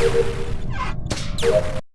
よし。